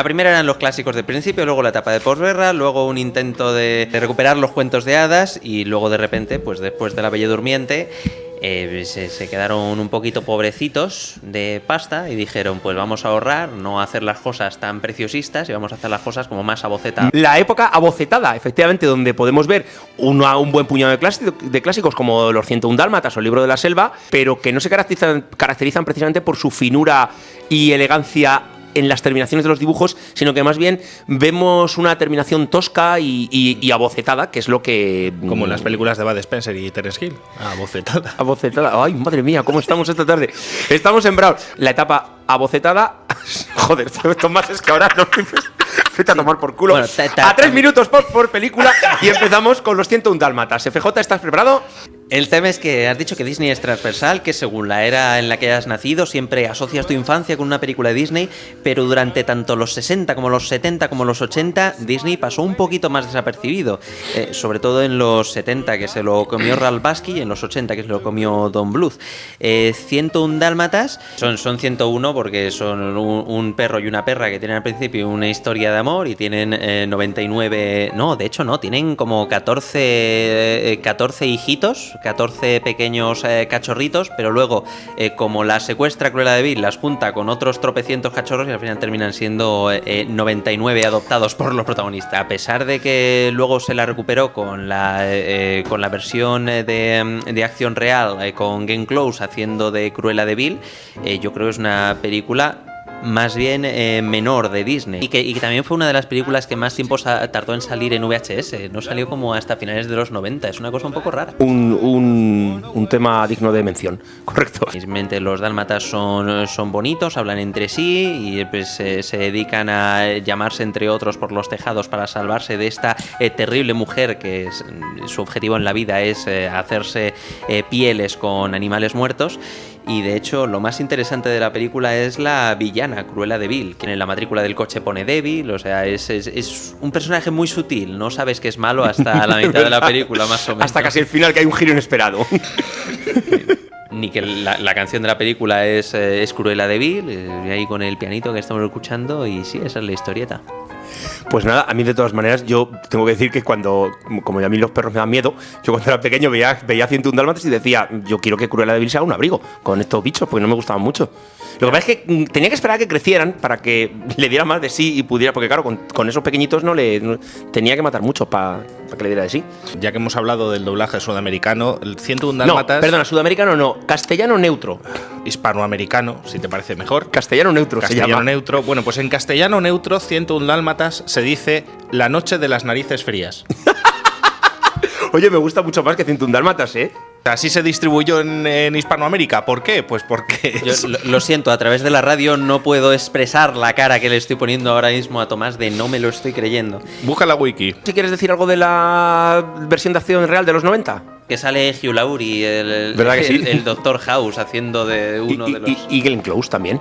La primera eran los clásicos del principio, luego la etapa de posguerra, luego un intento de, recuperar los cuentos de hadas y luego de repente, pues después de La Bella Durmiente, eh, se, quedaron un poquito pobrecitos de pasta y dijeron, pues vamos a ahorrar, no hacer las cosas tan preciosistas y vamos a hacer las cosas como más abocetadas. La época abocetada, efectivamente, donde podemos ver un buen puñado de, clásico- de clásicos como Los 101 Dálmatas o El Libro de la Selva, pero que no se caracterizan precisamente por su finura y elegancia en las terminaciones de los dibujos, sino que más bien vemos una terminación tosca y, y- y abocetada, que es lo que... Como en las películas de Bud Spencer y Terence Hill. Ah, bocetada. Abocetada. Ay, madre mía, ¿cómo estamos esta tarde? Estamos en Brown. La etapa abocetada. Joder, Tomás, es que ahora no Vete a tomar por culo. Bueno, ta- ta- a tres minutos por, por película y empezamos con los 101 dálmatas. FJ, ¿estás preparado? El tema es que has dicho que Disney es transversal, que según la era en la que has nacido siempre asocias tu infancia con una película de Disney, pero durante tanto los 60 como los 70 como los 80 Disney pasó un poquito más desapercibido, Eh, sobre todo en los 70 que se lo comió Ralph Bakshi y en los 80 que se lo comió Don Bluth. Eh, 101 dálmatas son, son 101 porque son un, perro y una perra que tienen al principio una historia de amor y tienen eh, 99, no, de hecho no, tienen como 14, eh, 14 hijitos, 14 pequeños eh, cachorritos, pero luego eh, como la secuestra Cruella de Vil, las junta con otros tropecientos cachorros y al final terminan siendo eh, 99 adoptados por los protagonistas. A pesar de que luego se la recuperó con la, eh, con la versión eh, de, de acción real, eh, con Glenn Close haciendo de Cruella de Vil, eh, yo creo que es una película más bien eh, menor de Disney. Y que, y que también fue una de las películas que más tiempo tardó en salir en VHS. No salió como hasta finales de los 90. Es una cosa un poco rara. Un, un- un tema digno de mención. Correcto. Mismamente los dálmatas son, son bonitos, hablan entre sí y pues, eh, se dedican a llamarse entre otros por los tejados para salvarse de esta eh, terrible mujer que es- su objetivo en la vida es eh, hacerse eh, pieles con animales muertos. Y de hecho, lo más interesante de la película es la villana, Cruella de Vil, quien en la matrícula del coche pone débil, o sea, es, es- es un personaje muy sutil, no sabes que es malo hasta la mitad de la película, más o menos. Hasta casi el final, que hay un giro inesperado. Ni que la, la canción de la película es, eh, es Cruella de Vil, eh, ahí con el pianito que estamos escuchando, y sí, esa es la historieta. Pues nada, a mí de todas maneras, yo tengo que decir que cuando, como a mí los perros me dan miedo, yo cuando era pequeño veía, veía 101 dálmatas y decía, yo quiero que Cruella de Vil sea un abrigo con estos bichos, porque no me gustaban mucho. Lo que pasa es que mm, tenía que esperar a que crecieran para que le diera más de sí y pudiera, porque claro, con, con esos pequeñitos no le no- tenía que matar muchos para que le diera de sí. Ya que hemos hablado del doblaje sudamericano, el 101 No, dálmatas. perdona, sudamericano no, castellano neutro. Hispanoamericano, si te parece mejor. Castellano neutro se Castellano llama. neutro. Bueno, pues en castellano neutro, 101 dálmatas, se dice la noche de las narices frías. Oye, me gusta mucho más que 101 dálmatas, ¿eh? Así se distribuyó en, en Hispanoamérica. ¿Por qué? Pues porque. Yo lo, lo siento, a través de la radio no puedo expresar la cara que le estoy poniendo ahora mismo a Tomás de no me lo estoy creyendo. Busca la wiki. Si quieres decir algo de la versión de acción real de los 90. Que sale Hugh Laurie, el, el, el Doctor House, haciendo de uno y, de los... y- y Glenn Close también.